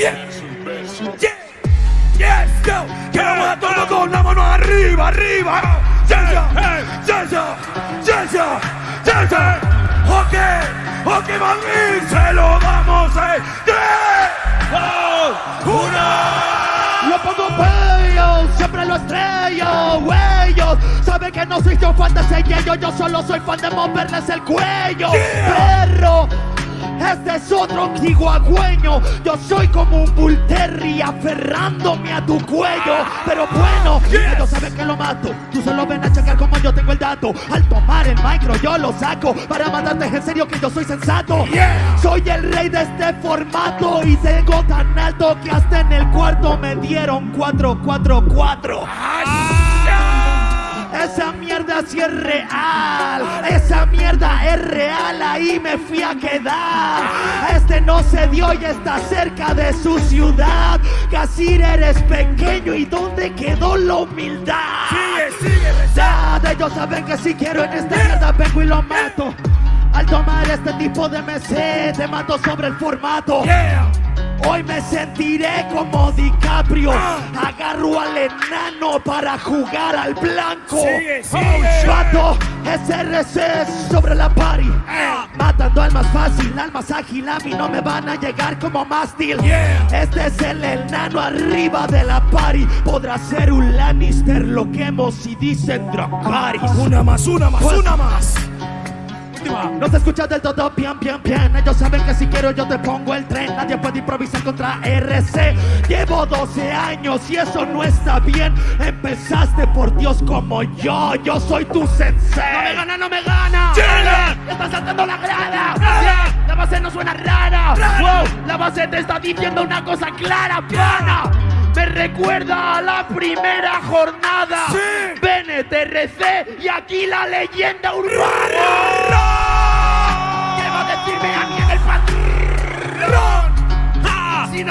Yeah. Yeah. Yes, go. Que vamos a todo con la mano arriba, arriba. Yeah, yeah, yeah, yeah, yeah, yeah, yeah. Ok, ok, mami, se lo damos en tres, dos, una. Lo pongo bello, siempre lo estrello, huellos Sabe que no soy yo fan de ese yello, yo solo soy fan de moverles el cuello Yeah. Perro, este es otro chihuahueño Yo soy como un bull aferrándome a tu cuello. Pero bueno, Yes. ellos saben que lo mato. Tú solo ven a checar como yo tengo el dato. Al tomar el micro yo lo saco. Para matarte en serio que yo soy sensato. Yeah. soy el rey de este formato y tengo tan alto que hasta en el cuarto me dieron 444. Esa mierda sí es real, esa mierda es real, ahí me fui a quedar. Este no se dio y está cerca de su ciudad. Casir eres pequeño y ¿dónde quedó la humildad? Sigue, sigue, Ya, ellos saben que si quiero en esta mierda vengo y lo mato. Al tomar este tipo de MC, te mato sobre el formato. Yeah. Hoy me sentiré como DiCaprio. Agarro al enano para jugar al blanco. Sigue, sigue. Vato, SRC sobre la party. Matando al más fácil, al más ágil. A mí no me van a llegar como mástil. Yeah. Este es el enano arriba de la party. Podrá ser un Lannister, lo quemo si dicen Dracarys. Una más, una más, Pues- una más. Última. No se escucha del todo bien, bien, bien. Ellos saben que si quiero yo te pongo el tren. Nadie puede improvisar contra RC Llevo 12 años y eso no está bien. Empezaste por Dios como yo. Yo soy tu sensei. No me gana, no me gana. Yeah. Estás saltando la grada. Yeah. La base no suena rara. Rara. Wow, La base te está diciendo una cosa clara, pana. Me recuerda a la primera jornada. Sí. Bennett, RC y aquí la leyenda urbana. ¿Qué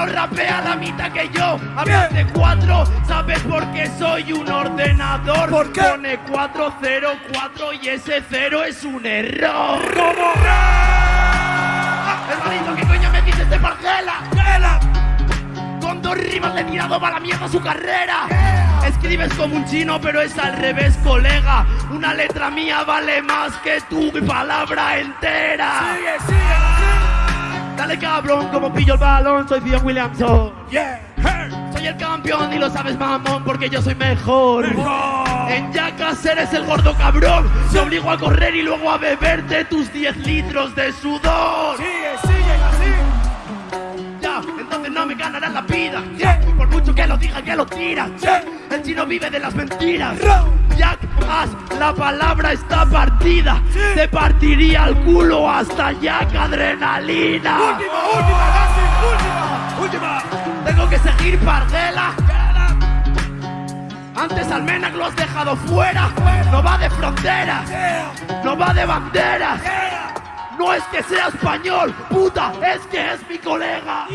Rapea la mitad que yo Hablas de cuatro, ¿sabes por qué soy un ordenador? ¿Por qué? Pone 404 y ese cero es un error Como Hermanito, ¿qué coño me dices de parcela? Vela. Con dos rimas le he tirado para la mierda su carrera Escribes como un chino pero es al revés colega Una letra mía vale más que tu palabra entera Sigue, sigue, Dale cabrón como pillo el balón Soy Dion Williamson. Yeah. Hey. Soy el campeón y lo sabes mamón porque yo soy mejor Mejor. En Jackass eres el gordo cabrón Te obligo a correr y luego a beberte tus 10 litros de sudor Sigue, sigue así. Ya, entonces no me ganarás la vida Yeah. Por mucho que lo diga que lo tiras Yeah. El chino vive de las mentiras. Jack Ass, la palabra está partida. Sí. Te partiría el culo hasta Jack Adrenalina. Última, última, Gassi, última, última. Tengo que seguir Pardela. Antes al Menac lo has dejado fuera. No va de fronteras No va de banderas No es que sea español, puta, es que es mi colega.